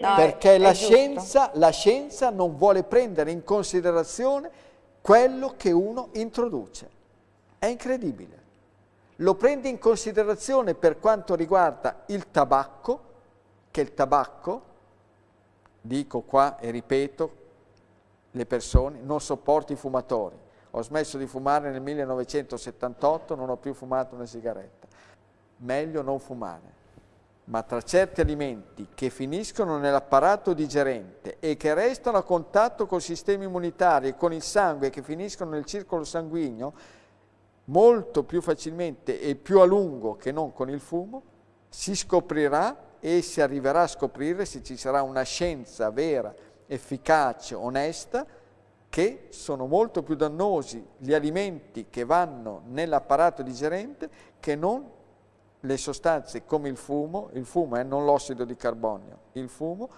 No, perché è, la, è scienza, la scienza non vuole prendere in considerazione quello che uno introduce. È incredibile. Lo prende in considerazione per quanto riguarda il tabacco, che il tabacco, dico qua e ripeto, le persone, non sopporto i fumatori. Ho smesso di fumare nel 1978, non ho più fumato una sigaretta. Meglio non fumare. Ma tra certi alimenti che finiscono nell'apparato digerente e che restano a contatto col sistema immunitario e con il sangue che finiscono nel circolo sanguigno, molto più facilmente e più a lungo che non con il fumo, si scoprirà e si arriverà a scoprire se ci sarà una scienza vera, efficace, onesta, che sono molto più dannosi gli alimenti che vanno nell'apparato digerente che non le sostanze come il fumo, il fumo è non l'ossido di carbonio, il fumo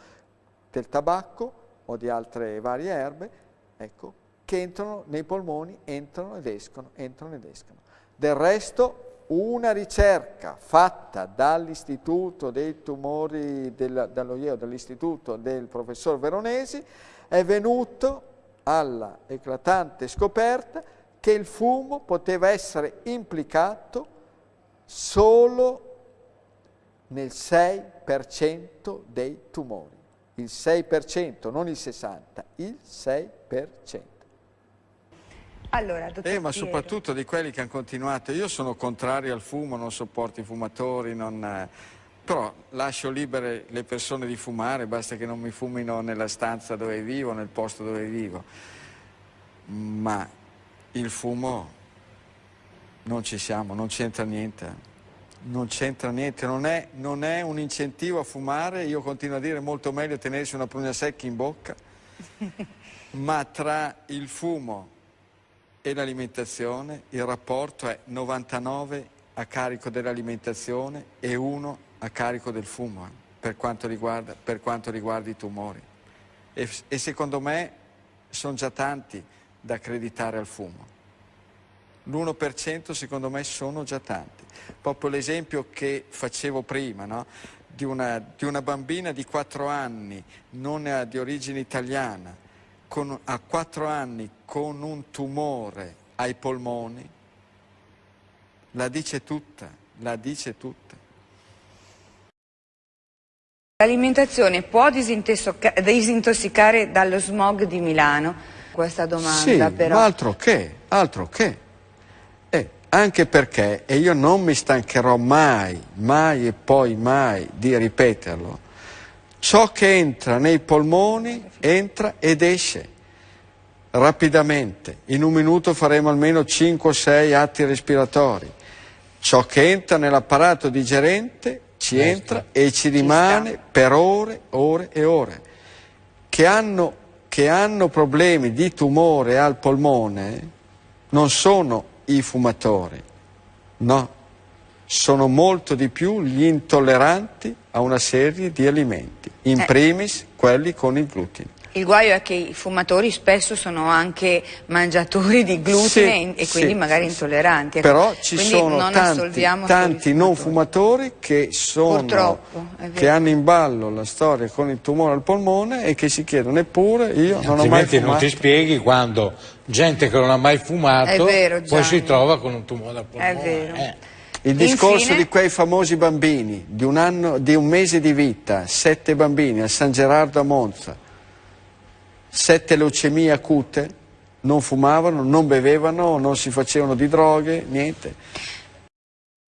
del tabacco o di altre varie erbe, ecco, che entrano nei polmoni, entrano ed escono, entrano ed escono. Del resto una ricerca fatta dall'Istituto dei tumori del, dall'OIEO, dall'Istituto del professor Veronesi, è venuto alla eclatante scoperta che il fumo poteva essere implicato solo nel 6% dei tumori. Il 6%, non il 60%, il 6%. Allora, dottor eh, ma soprattutto di quelli che hanno continuato. Io sono contrario al fumo, non sopporto i fumatori, non, eh, però lascio libere le persone di fumare, basta che non mi fumino nella stanza dove vivo, nel posto dove vivo. Ma il fumo non ci siamo, non c'entra niente. Non c'entra niente, non è, non è un incentivo a fumare, io continuo a dire molto meglio tenersi una prugna secca in bocca, ma tra il fumo e l'alimentazione, il rapporto è 99 a carico dell'alimentazione e 1 a carico del fumo, eh, per, quanto riguarda, per quanto riguarda i tumori. E, e secondo me sono già tanti da accreditare al fumo. L'1% secondo me sono già tanti. Proprio l'esempio che facevo prima, no? di, una, di, una, bambina di 4 anni, non di origine italiana, con, a 4 anni con un tumore ai polmoni, la dice tutta, la dice tutta. L'alimentazione può disintossicare dallo smog di Milano? Questa domanda sì, però. altro che, altro che. Anche perché, e io non mi stancherò mai, mai e poi mai di ripeterlo, ciò che entra nei polmoni entra ed esce rapidamente. In un minuto faremo almeno 5-6 atti respiratori. Ciò che entra nell'apparato digerente ci entra e ci rimane per ore, ore e ore. Che hanno, che hanno problemi di tumore al polmone non sono i fumatori, no, sono molto di più gli intolleranti a una serie di alimenti, in Eh. primis quelli con il glutine. Il guaio è che i fumatori spesso sono anche mangiatori di glutine Sì, e quindi sì, magari intolleranti. ecco. Però ci Quindi sono non tanti, tanti non fumatori. che, sono, che hanno in ballo la storia con il tumore al polmone e che si chiedono eppure io non ho mai Altrimenti non fumato. ti spieghi quando gente che non ha mai fumato vero, poi si trova con un tumore al polmone. È vero. Eh. Il discorso Infine- di quei famosi bambini di un, anno, di un mese di vita, sette bambini a San Gerardo a Monza, sette leucemie acute, non fumavano, non bevevano, non si facevano di droghe, niente.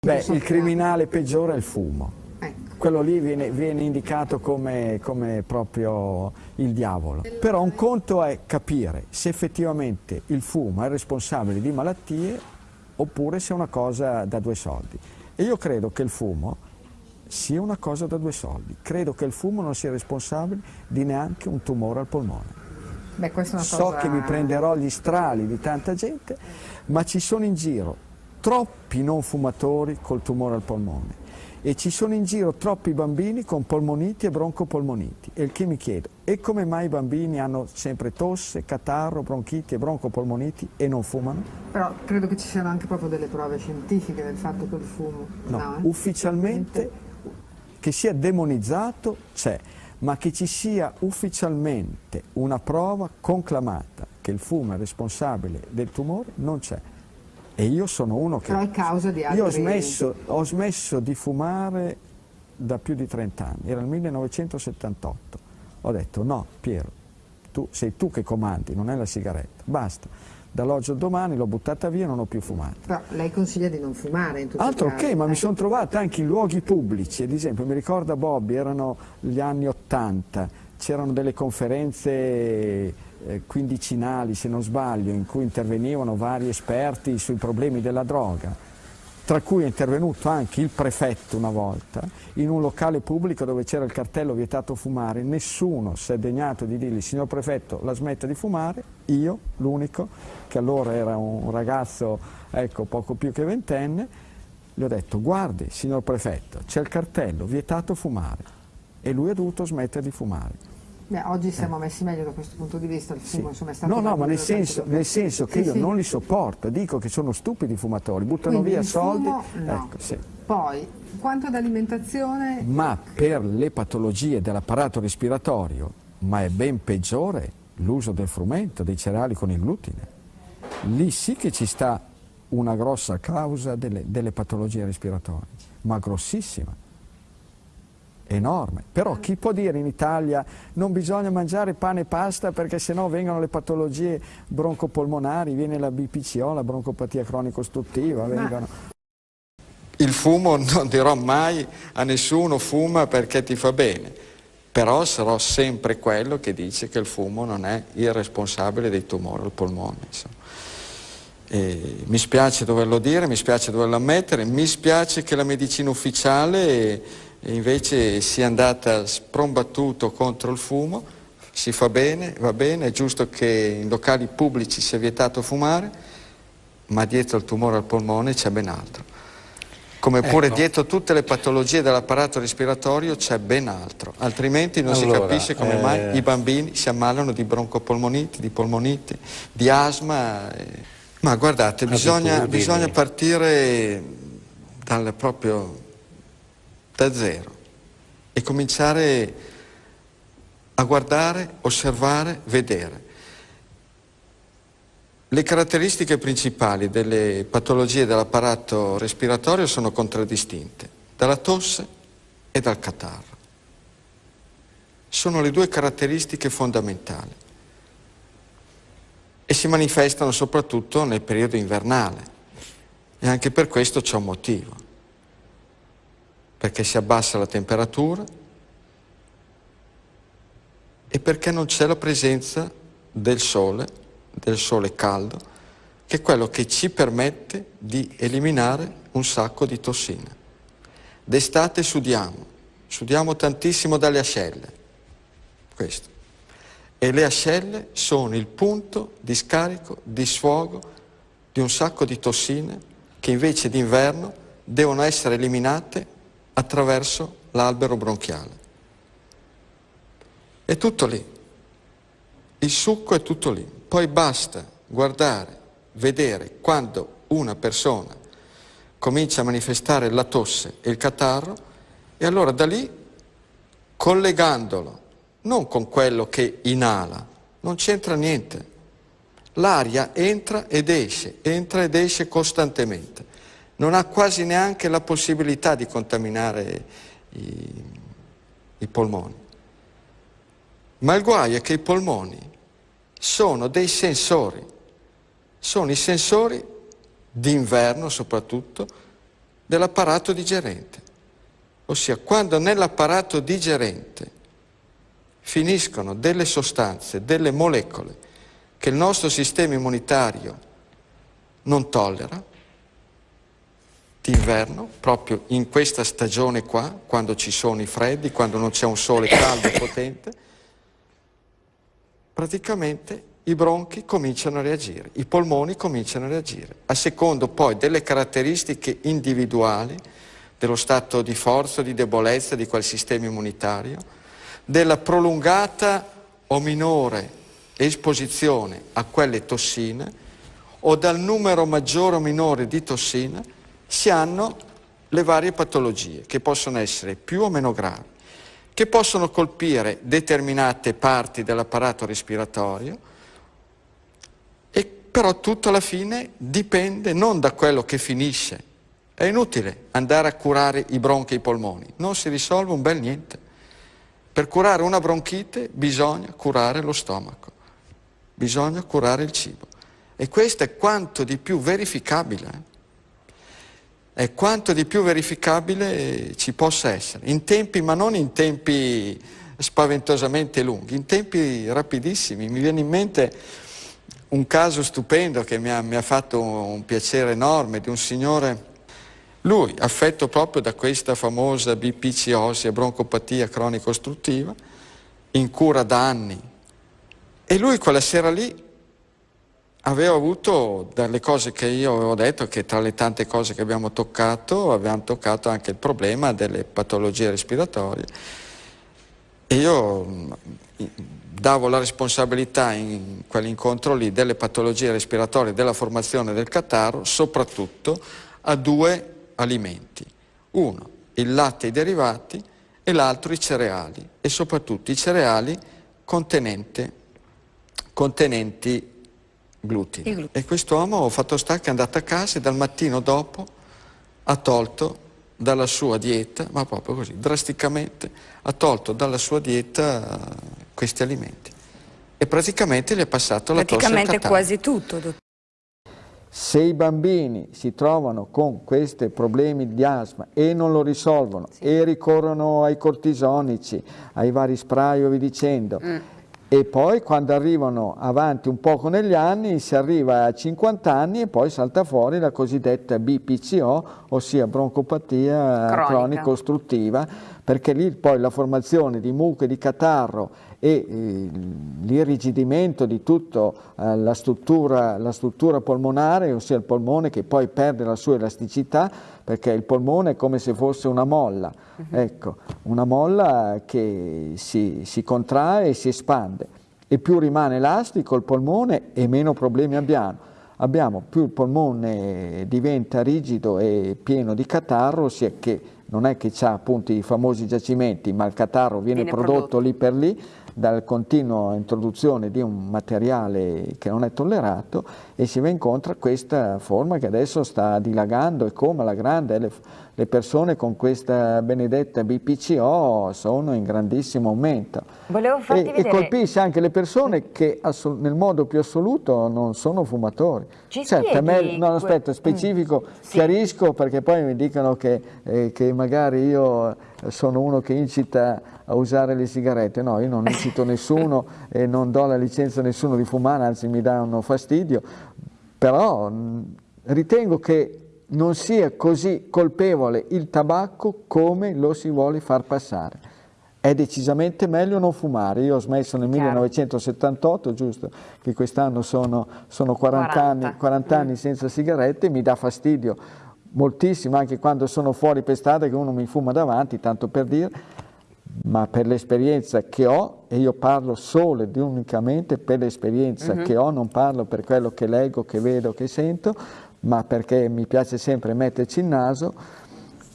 Beh, il criminale peggiore è il fumo. Ecco. Quello lì viene, viene indicato come, come proprio il diavolo. Però un conto è capire se effettivamente il fumo è responsabile di malattie oppure se è una cosa da due soldi. E io credo che il fumo sia una cosa da due soldi. Credo che il fumo non sia responsabile di neanche un tumore al polmone. Beh, So cosa... che mi prenderò gli strali di tanta gente, ma ci sono in giro troppi non fumatori col tumore al polmone e ci sono in giro troppi bambini con polmoniti e broncopolmoniti. E il che mi chiedo, e come mai i bambini hanno sempre tosse, catarro, bronchiti e broncopolmoniti e non fumano? Però credo che ci siano anche proprio delle prove scientifiche del fatto che il fumo... No, eh? ufficialmente che sia demonizzato c'è, ma che ci sia ufficialmente una prova conclamata che il fumo è responsabile del tumore non c'è. E io sono uno che... Però è causa di altri... Io ho smesso, ho smesso di fumare da più di 30 anni, era il 1978. Ho detto no, Piero, tu, sei tu che comandi, non è la sigaretta, basta. Dall'oggi al domani l'ho buttata via e non ho più fumato. Però lei consiglia di non fumare in tutti Altro che, ma mi eh. sono trovato anche in luoghi pubblici, ad esempio mi ricorda Bobby, erano gli anni 80, c'erano delle conferenze eh, quindicinali, se non sbaglio, in cui intervenivano vari esperti sui problemi della droga tra cui è intervenuto anche il prefetto una volta, in un locale pubblico dove c'era il cartello vietato fumare, nessuno si è degnato di dirgli signor prefetto la smetta di fumare, io, l'unico, che allora era un ragazzo ecco, poco più che ventenne, gli ho detto guardi signor prefetto, c'è il cartello vietato fumare. E lui ha dovuto smettere di fumare. Beh, oggi siamo messi meglio da questo punto di vista, il fumo insomma è stato... No, no, ma nel senso, nel senso che Sì, io sì. non li sopporto, dico che sono stupidi i fumatori, buttano Quindi via soldi. fumo, no. Ecco, sì. Poi, quanto ad alimentazione, Ma per le patologie dell'apparato respiratorio, ma è ben peggiore l'uso del frumento, dei cereali con il glutine. Lì sì che ci sta una grossa causa delle, delle patologie respiratorie, ma grossissima, enorme. Però chi può dire in Italia non bisogna mangiare pane e pasta perché sennò vengono le patologie broncopolmonari, viene la BPCO, la broncopatia cronico-ostruttiva, vengono... Il fumo non dirò mai a nessuno fuma perché ti fa bene, però sarò sempre quello che dice che il fumo non è il responsabile dei tumori al polmone. E mi spiace doverlo dire, mi spiace doverlo ammettere, mi spiace che la medicina ufficiale eh, invece sia andata sprombattuto contro il fumo, si fa bene, va bene, è giusto che in locali pubblici sia vietato fumare, ma dietro al tumore al polmone c'è ben altro. Come pure Ecco. dietro tutte le patologie dell'apparato respiratorio c'è ben altro, altrimenti non si Allora, capisce come eh, mai i bambini si ammalano di broncopolmoniti, di polmonite, di asma. eh. Ma guardate, bisogna, bisogna partire dal proprio da zero e cominciare a guardare, osservare, vedere. Le caratteristiche principali delle patologie dell'apparato respiratorio sono contraddistinte dalla tosse e dal catarro. Sono le due caratteristiche fondamentali e si manifestano soprattutto nel periodo invernale e anche per questo c'è un motivo, perché si abbassa la temperatura e perché non c'è la presenza del sole, del sole caldo, che è quello che ci permette di eliminare un sacco di tossine. D'estate sudiamo, sudiamo tantissimo dalle ascelle, questo. E le ascelle sono il punto di scarico, di sfogo di un sacco di tossine che invece d'inverno devono essere eliminate attraverso l'albero bronchiale. È tutto lì. Il succo è tutto lì. Poi basta guardare, vedere quando una persona comincia a manifestare la tosse e il catarro e allora da lì, collegandolo non con quello che inala, non c'entra niente. L'aria entra ed esce, entra ed esce costantemente. Non ha quasi neanche la possibilità di contaminare i, i polmoni. Ma il guaio è che i polmoni sono dei sensori, sono i sensori d'inverno soprattutto dell'apparato digerente. Ossia, quando nell'apparato digerente finiscono delle sostanze, delle molecole che il nostro sistema immunitario non tollera, d'inverno, proprio in questa stagione qua, quando ci sono i freddi, quando non c'è un sole caldo potente, praticamente i bronchi cominciano a reagire, i polmoni cominciano a reagire, a secondo poi delle caratteristiche individuali dello stato di forza di debolezza di quel sistema immunitario, della prolungata o minore esposizione a quelle tossine o dal numero maggiore o minore di tossine si hanno le varie patologie che possono essere più o meno gravi, che possono colpire determinate parti dell'apparato respiratorio, e però tutto alla fine dipende non da quello che finisce. È inutile andare a curare i bronchi e i polmoni, non si risolve un bel niente. Per curare una bronchite bisogna curare lo stomaco, bisogna curare il cibo. E questo è quanto di più verificabile, eh? È quanto di più verificabile ci possa essere, in tempi, ma non in tempi spaventosamente lunghi, in tempi rapidissimi. Mi viene in mente un caso stupendo che mi ha, mi ha fatto un piacere enorme di un signore lui, affetto proprio da questa famosa BPCosi, broncopatia cronico ostruttiva, in cura da anni. E lui quella sera lì aveva avuto dalle cose che io avevo detto, che tra le tante cose che abbiamo toccato, abbiamo toccato anche il problema delle patologie respiratorie. E io mm, davo la responsabilità in quell'incontro lì delle patologie respiratorie, della formazione del catarro, soprattutto a due alimenti. Uno, il latte e i derivati e l'altro i cereali e soprattutto i cereali contenenti glutine. glutine. E quest'uomo ho fatto sta che è andato a casa e dal mattino dopo ha tolto dalla sua dieta, ma proprio così, drasticamente, ha tolto dalla sua dieta questi alimenti. E praticamente gli è passato la tosse Praticamente quasi tutto, dottore. Se i bambini si trovano con questi problemi di asma e non lo risolvono sì. e ricorrono ai cortisonici, ai vari spray o vi dicendo, mm. E poi quando arrivano avanti un poco negli anni si arriva a 50 anni e poi salta fuori la cosiddetta BPCO, ossia broncopatia cronica. ostruttiva, perché lì poi la formazione di muco e di catarro e eh, l'irrigidimento di tutta eh, la, struttura, la struttura polmonare, ossia il polmone che poi perde la sua elasticità perché il polmone è come se fosse una molla, uh mhm. -huh. ecco, una molla che si, si contrae e si espande e più rimane elastico il polmone e meno problemi abbiamo. abbiamo. Più il polmone diventa rigido e pieno di catarro, ossia che non è che ha appunto i famosi giacimenti, ma il catarro viene, viene prodotto, prodotto lì per lì, dalla continua introduzione di un materiale che non è tollerato e si va incontro a questa forma che adesso sta dilagando e come alla grande le, le persone con questa benedetta BPCO sono in grandissimo aumento. E, e, colpisce anche le persone che nel modo più assoluto non sono fumatori. Ci certo, me, no, aspetta, mm. specifico, mm, chiarisco sì. perché poi mi dicono che, eh, che magari io sono uno che incita a usare le sigarette, no, io non incito nessuno e non do la licenza a nessuno di fumare, anzi mi danno fastidio, però ritengo che non sia così colpevole il tabacco come lo si vuole far passare. È decisamente meglio non fumare. Io ho smesso nel Chiaro. 1978, giusto, che quest'anno sono, sono 40, 40. Anni, 40 mm. anni senza sigarette, mi dà fastidio moltissimo anche quando sono fuori per strada che uno mi fuma davanti, tanto per dire, ma per l'esperienza che ho, e io parlo solo ed unicamente per l'esperienza uh mhm. -huh. che ho, non parlo per quello che leggo, che vedo, che sento, ma perché mi piace sempre metterci il naso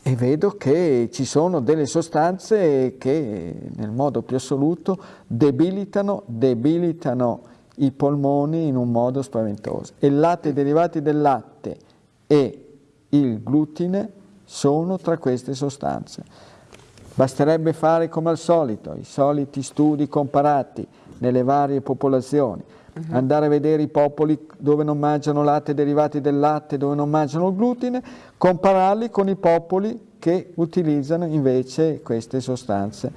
e vedo che ci sono delle sostanze che nel modo più assoluto debilitano, debilitano i polmoni in un modo spaventoso. E il latte, i derivati del latte e il glutine sono tra queste sostanze. Basterebbe fare come al solito, i soliti studi comparati nelle varie popolazioni, uh mhm. -huh. andare a vedere i popoli dove non mangiano latte derivati del latte, dove non mangiano il glutine, compararli con i popoli che utilizzano invece queste sostanze.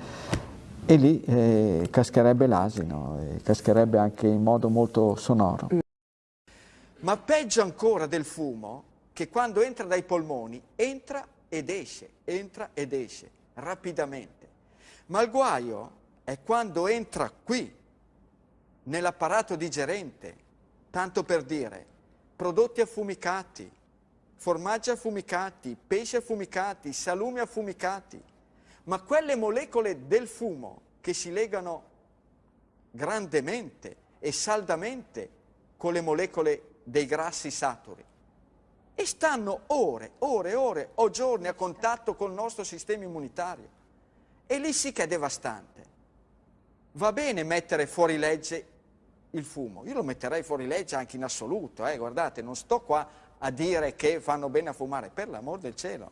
E lì eh, cascherebbe l'asino, eh, cascherebbe anche in modo molto sonoro. Ma peggio ancora del fumo che quando entra dai polmoni entra ed esce, entra ed esce rapidamente. Ma il guaio è quando entra qui, nell'apparato digerente, tanto per dire, prodotti affumicati, formaggi affumicati, pesci affumicati, salumi affumicati, ma quelle molecole del fumo che si legano grandemente e saldamente con le molecole dei grassi saturi e stanno ore, ore, ore o giorni a contatto col nostro sistema immunitario E lì sì che è devastante. Va bene mettere fuori legge il fumo, io lo metterei fuori legge anche in assoluto, eh? guardate, non sto qua a dire che fanno bene a fumare, per l'amor del cielo.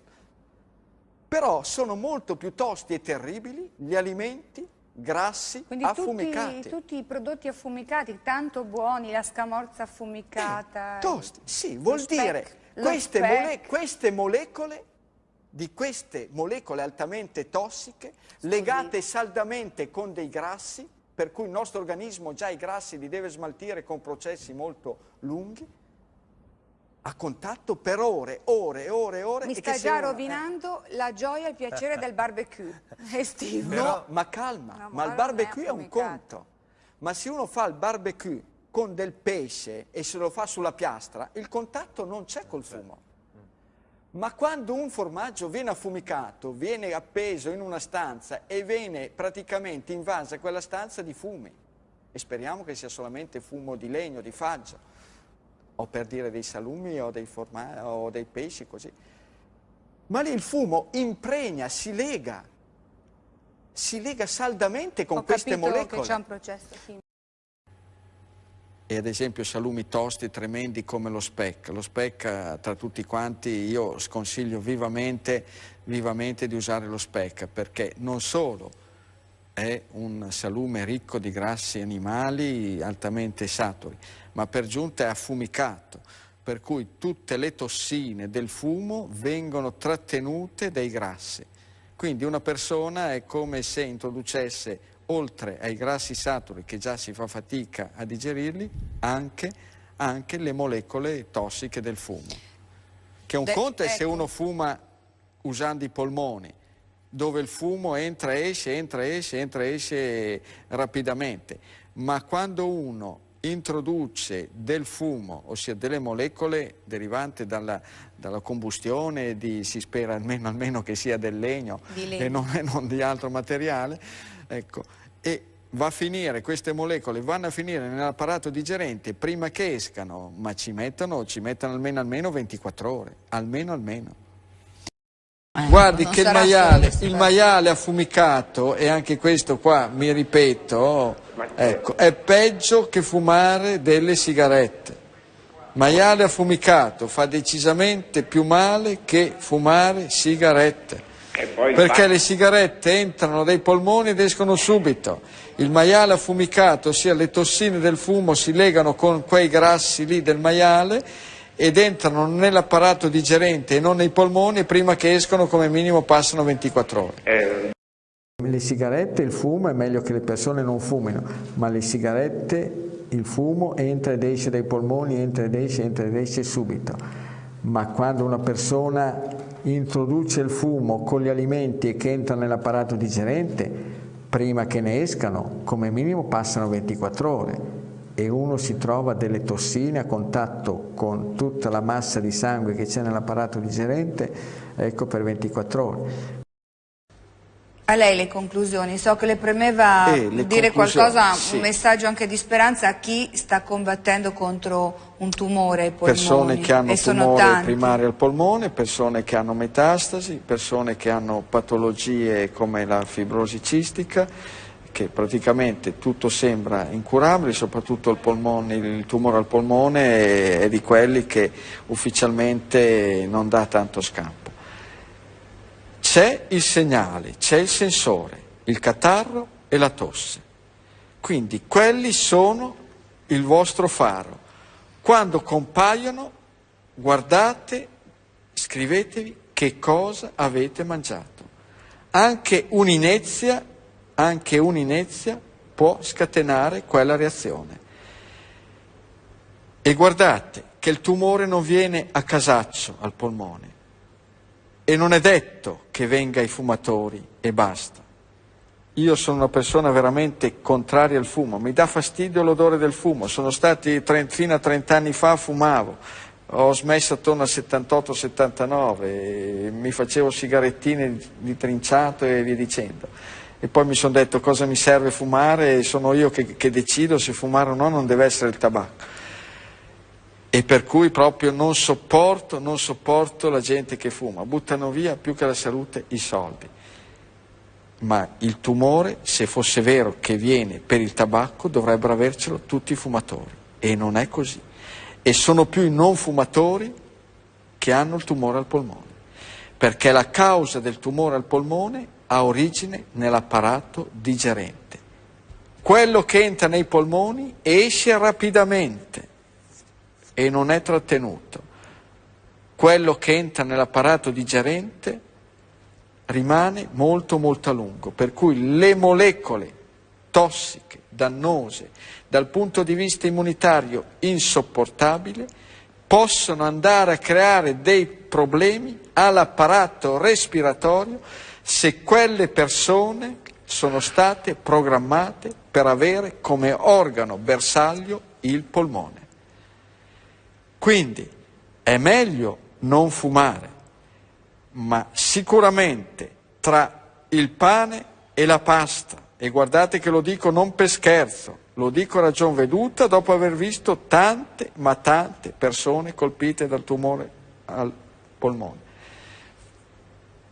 Però sono molto più tosti e terribili gli alimenti grassi Quindi affumicati. Tutti, tutti i prodotti affumicati, tanto buoni, la scamorza affumicata. Eh, tosti, sì, vuol speck, dire queste, mole queste molecole di queste molecole altamente tossiche Scusi. legate saldamente con dei grassi, per cui il nostro organismo già i grassi li deve smaltire con processi molto lunghi, a contatto per ore, ore, ore, ore. Mi sta già rovinando eh. la gioia e il piacere del barbecue estivo. No, ma calma, no, ma il barbecue è un conto. Ma se uno fa il barbecue con del pesce e se lo fa sulla piastra, il contatto non c'è col fumo. Ma quando un formaggio viene affumicato, viene appeso in una stanza e viene praticamente invasa quella stanza di fumi, e speriamo che sia solamente fumo di legno, di faggio, o per dire dei salumi o dei, o dei pesci, così. Ma lì il fumo impregna, si lega, si lega saldamente con Ho queste molecole. che c'è un processo chimico. E ad esempio salumi tosti tremendi come lo speck. Lo speck eh, tra tutti quanti io sconsiglio vivamente, vivamente di usare lo speck perché non solo è un salume ricco di grassi animali altamente saturi, ma per giunta è affumicato, per cui tutte le tossine del fumo vengono trattenute dai grassi. Quindi una persona è come se introducesse, oltre ai grassi saturi che già si fa fatica a digerirli, anche, anche le molecole tossiche del fumo. Che un De conto è ecco. se uno fuma usando i polmoni, dove il fumo entra, esce, entra, esce, entra, esce rapidamente. Ma quando uno introduce del fumo, ossia delle molecole derivanti dalla, dalla combustione, di, si spera almeno, almeno, che sia del legno, legno. E, non, e, non, di altro materiale, ecco, e va a finire, queste molecole vanno a finire nell'apparato digerente prima che escano, ma ci mettono, ci mettono almeno, almeno 24 ore, almeno almeno. Eh, Guardi che il maiale, il maiale, affumicato, e anche questo qua mi ripeto, ecco, è peggio che fumare delle sigarette. Maiale affumicato fa decisamente più male che fumare sigarette. Perché le sigarette entrano dai polmoni ed escono subito. Il maiale affumicato, ossia le tossine del fumo, si legano con quei grassi lì del maiale ed entrano nell'apparato digerente e non nei polmoni prima che escono come minimo passano 24 ore. Eh. Le sigarette, il fumo è meglio che le persone non fumino, ma le sigarette, il fumo entra ed esce dai polmoni, entra ed esce, entra ed esce subito. Ma quando una persona introduce il fumo con gli alimenti e che entra nell'apparato digerente, prima che ne escano, come minimo passano 24 ore e uno si trova delle tossine a contatto con tutta la massa di sangue che c'è nell'apparato digerente, ecco per 24 ore. A lei le conclusioni, so che le premeva eh, le dire qualcosa, sì. un messaggio anche di speranza a chi sta combattendo contro un tumore ai polmoni. Persone che hanno tumore primario al polmone, persone che hanno metastasi, persone che hanno patologie come la fibrosi cistica, che praticamente tutto sembra incurabile, soprattutto il, polmone, il tumore al polmone è di quelli che ufficialmente non dà tanto scampo. C'è il segnale, c'è il sensore, il catarro e la tosse. Quindi quelli sono il vostro faro. Quando compaiono, guardate, scrivetevi che cosa avete mangiato. Anche un'inezia anche un'inezia può scatenare quella reazione. E guardate che il tumore non viene a casaccio al polmone e non è detto che venga ai fumatori e basta. Io sono una persona veramente contraria al fumo, mi dà fastidio l'odore del fumo, sono stati 30, fino a 30 anni fa fumavo, ho smesso attorno al 78-79, mi facevo sigarettine di trinciato e via dicendo e poi mi sono detto cosa mi serve fumare e sono io che, che decido se fumare o no, non deve essere il tabacco. E per cui proprio non sopporto, non sopporto la gente che fuma, buttano via più che la salute i soldi. ma il tumore, se fosse vero che viene per il tabacco, dovrebbero avercelo tutti i fumatori e non è così. E sono più i non fumatori che hanno il tumore al polmone, perché la causa del tumore al polmone ha origine nell'apparato digerente. Quello che entra nei polmoni esce rapidamente e non è trattenuto. Quello che entra nell'apparato digerente rimane molto molto a lungo, per cui le molecole tossiche, dannose, dal punto di vista immunitario insopportabile, possono andare a creare dei problemi all'apparato respiratorio se quelle persone sono state programmate per avere come organo bersaglio il polmone. Quindi è meglio non fumare, ma sicuramente tra il pane e la pasta, e guardate che lo dico non per scherzo, lo dico a ragion veduta dopo aver visto tante, ma tante persone colpite dal tumore al polmone.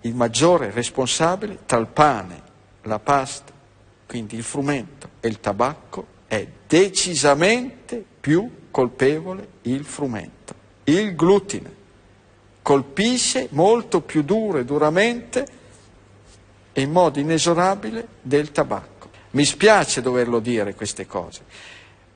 Il maggiore responsabile tra il pane, la pasta, quindi il frumento e il tabacco è decisamente più colpevole il frumento. Il glutine colpisce molto più duro e duramente e in modo inesorabile del tabacco. Mi spiace doverlo dire queste cose,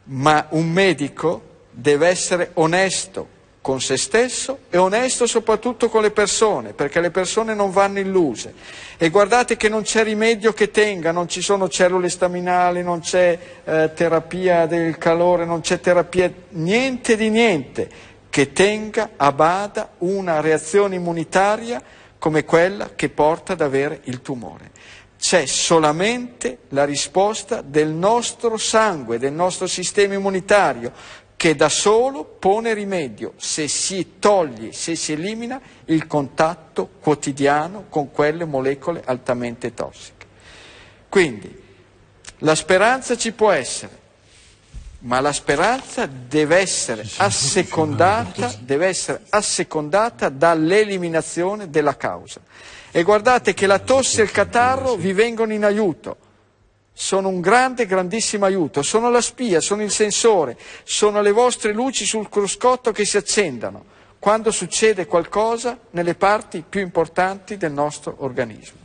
ma un medico deve essere onesto con se stesso e onesto soprattutto con le persone, perché le persone non vanno illuse. E guardate che non c'è rimedio che tenga, non ci sono cellule staminali, non c'è eh, terapia del calore, non c'è terapia, niente di niente che tenga a bada una reazione immunitaria come quella che porta ad avere il tumore. C'è solamente la risposta del nostro sangue, del nostro sistema immunitario, che da solo pone rimedio se si toglie, se si elimina il contatto quotidiano con quelle molecole altamente tossiche. Quindi la speranza ci può essere, ma la speranza deve essere assecondata, deve essere assecondata dall'eliminazione della causa. E guardate che la tosse e il catarro vi vengono in aiuto, sono un grande, grandissimo aiuto, sono la spia, sono il sensore, sono le vostre luci sul cruscotto che si accendono quando succede qualcosa nelle parti più importanti del nostro organismo.